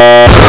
Oh,